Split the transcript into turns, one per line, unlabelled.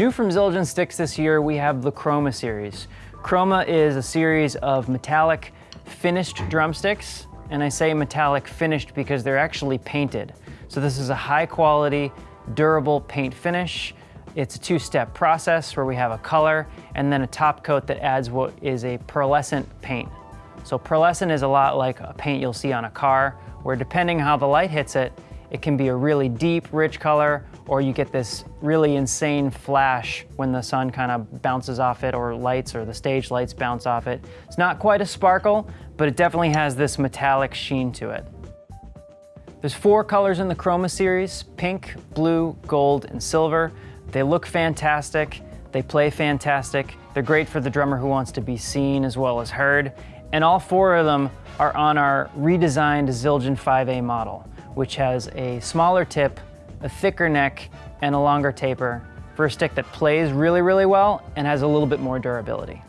New from Zildjian Sticks this year, we have the Chroma series. Chroma is a series of metallic finished drumsticks, and I say metallic finished because they're actually painted. So this is a high quality, durable paint finish. It's a two-step process where we have a color and then a top coat that adds what is a pearlescent paint. So pearlescent is a lot like a paint you'll see on a car, where depending how the light hits it, it can be a really deep, rich color, or you get this really insane flash when the sun kind of bounces off it, or lights, or the stage lights bounce off it. It's not quite a sparkle, but it definitely has this metallic sheen to it. There's four colors in the Chroma series, pink, blue, gold, and silver. They look fantastic, they play fantastic, they're great for the drummer who wants to be seen as well as heard, and all four of them are on our redesigned Zildjian 5A model which has a smaller tip, a thicker neck, and a longer taper for a stick that plays really, really well and has a little bit more durability.